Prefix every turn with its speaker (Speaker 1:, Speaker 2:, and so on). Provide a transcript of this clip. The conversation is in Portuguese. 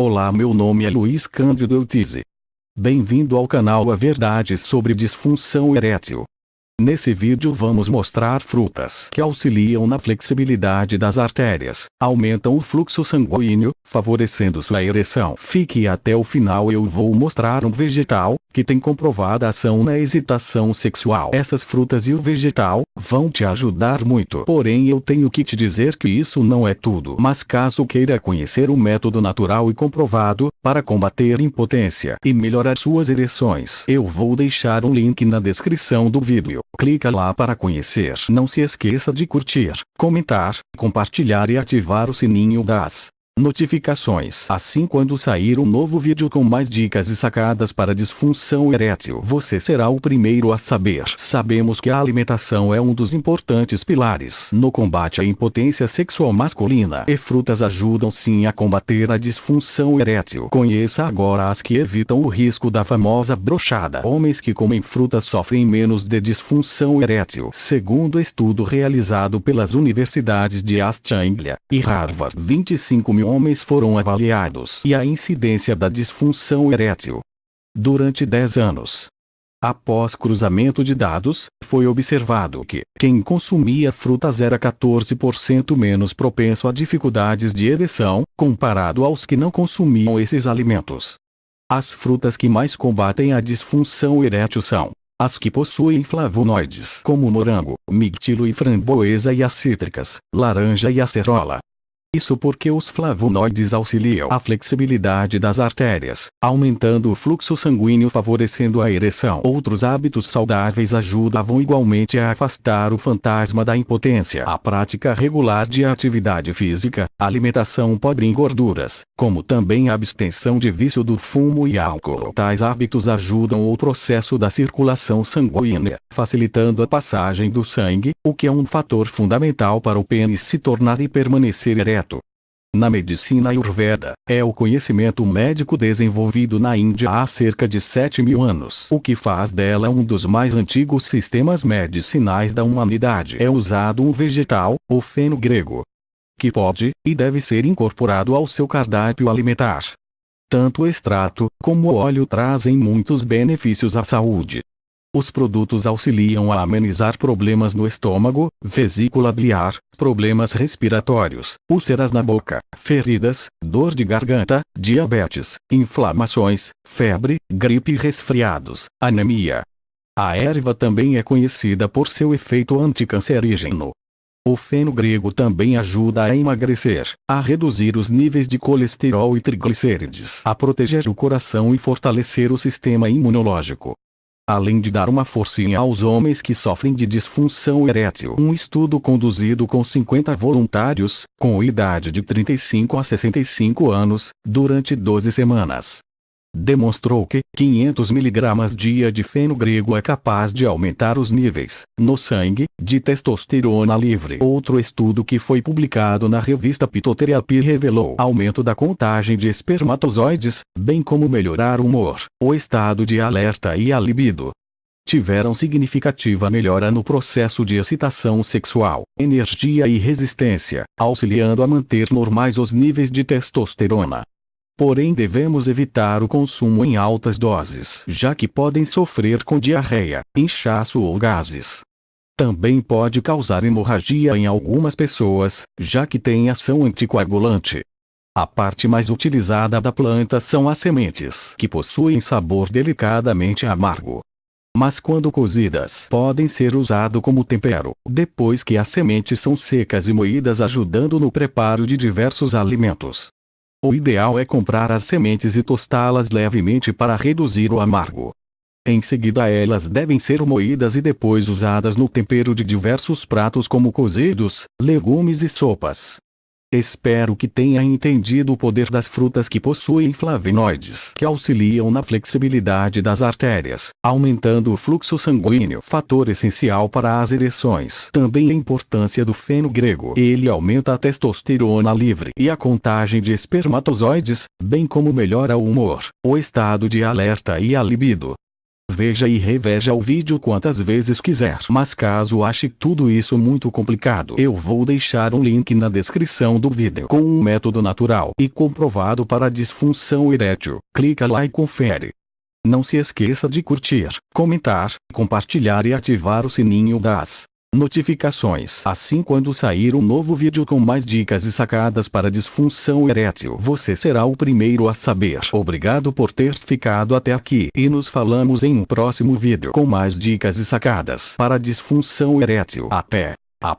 Speaker 1: Olá meu nome é Luiz Cândido Eutize. Bem-vindo ao canal A Verdade sobre Disfunção Erétil. Nesse vídeo vamos mostrar frutas que auxiliam na flexibilidade das artérias, aumentam o fluxo sanguíneo, favorecendo sua ereção. Fique até o final eu vou mostrar um vegetal, que tem comprovada ação na excitação sexual. Essas frutas e o vegetal, vão te ajudar muito. Porém eu tenho que te dizer que isso não é tudo. Mas caso queira conhecer um método natural e comprovado, para combater impotência e melhorar suas ereções, eu vou deixar um link na descrição do vídeo. Clica lá para conhecer. Não se esqueça de curtir, comentar, compartilhar e ativar o sininho das notificações. Assim quando sair um novo vídeo com mais dicas e sacadas para disfunção erétil, você será o primeiro a saber. Sabemos que a alimentação é um dos importantes pilares no combate à impotência sexual masculina e frutas ajudam sim a combater a disfunção erétil. Conheça agora as que evitam o risco da famosa brochada. Homens que comem frutas sofrem menos de disfunção erétil. Segundo estudo realizado pelas universidades de East Anglia e Harvard, 25 mil homens foram avaliados e a incidência da disfunção erétil. Durante 10 anos. Após cruzamento de dados, foi observado que quem consumia frutas era 14% menos propenso a dificuldades de ereção, comparado aos que não consumiam esses alimentos. As frutas que mais combatem a disfunção erétil são as que possuem flavonoides como morango, mirtilo e framboesa e as cítricas, laranja e acerola. Isso porque os flavonoides auxiliam a flexibilidade das artérias, aumentando o fluxo sanguíneo favorecendo a ereção. Outros hábitos saudáveis ajudavam igualmente a afastar o fantasma da impotência. A prática regular de atividade física, alimentação pobre em gorduras, como também a abstenção de vício do fumo e álcool. Tais hábitos ajudam o processo da circulação sanguínea, facilitando a passagem do sangue, o que é um fator fundamental para o pênis se tornar e permanecer ereto na medicina Ayurveda, é o conhecimento médico desenvolvido na Índia há cerca de 7 mil anos. O que faz dela um dos mais antigos sistemas medicinais da humanidade. É usado um vegetal, o feno grego, que pode, e deve ser incorporado ao seu cardápio alimentar. Tanto o extrato, como o óleo trazem muitos benefícios à saúde. Os produtos auxiliam a amenizar problemas no estômago, vesícula biliar, problemas respiratórios, úlceras na boca, feridas, dor de garganta, diabetes, inflamações, febre, gripe e resfriados, anemia. A erva também é conhecida por seu efeito anticancerígeno. O feno grego também ajuda a emagrecer, a reduzir os níveis de colesterol e triglicérides, a proteger o coração e fortalecer o sistema imunológico além de dar uma forcinha aos homens que sofrem de disfunção erétil. Um estudo conduzido com 50 voluntários, com idade de 35 a 65 anos, durante 12 semanas, demonstrou que 500 mg dia de feno grego é capaz de aumentar os níveis, no sangue, de testosterona livre. Outro estudo que foi publicado na revista Phytotherapy revelou aumento da contagem de espermatozoides, bem como melhorar o humor, o estado de alerta e a libido. Tiveram significativa melhora no processo de excitação sexual, energia e resistência, auxiliando a manter normais os níveis de testosterona. Porém devemos evitar o consumo em altas doses, já que podem sofrer com diarreia, inchaço ou gases. Também pode causar hemorragia em algumas pessoas, já que tem ação anticoagulante. A parte mais utilizada da planta são as sementes, que possuem sabor delicadamente amargo. Mas quando cozidas, podem ser usado como tempero, depois que as sementes são secas e moídas ajudando no preparo de diversos alimentos. O ideal é comprar as sementes e tostá-las levemente para reduzir o amargo. Em seguida elas devem ser moídas e depois usadas no tempero de diversos pratos como cozidos, legumes e sopas. Espero que tenha entendido o poder das frutas que possuem flavonoides que auxiliam na flexibilidade das artérias, aumentando o fluxo sanguíneo, fator essencial para as ereções. Também a importância do feno grego. Ele aumenta a testosterona livre e a contagem de espermatozoides, bem como melhora o humor, o estado de alerta e a libido. Veja e reveja o vídeo quantas vezes quiser. Mas caso ache tudo isso muito complicado, eu vou deixar um link na descrição do vídeo com um método natural e comprovado para disfunção erétil. Clica lá e confere. Não se esqueça de curtir, comentar, compartilhar e ativar o sininho das notificações. Assim quando sair um novo vídeo com mais dicas e sacadas para disfunção erétil, você será o primeiro a saber. Obrigado por ter ficado até aqui e nos falamos em um próximo vídeo com mais dicas e sacadas para disfunção erétil. Até a.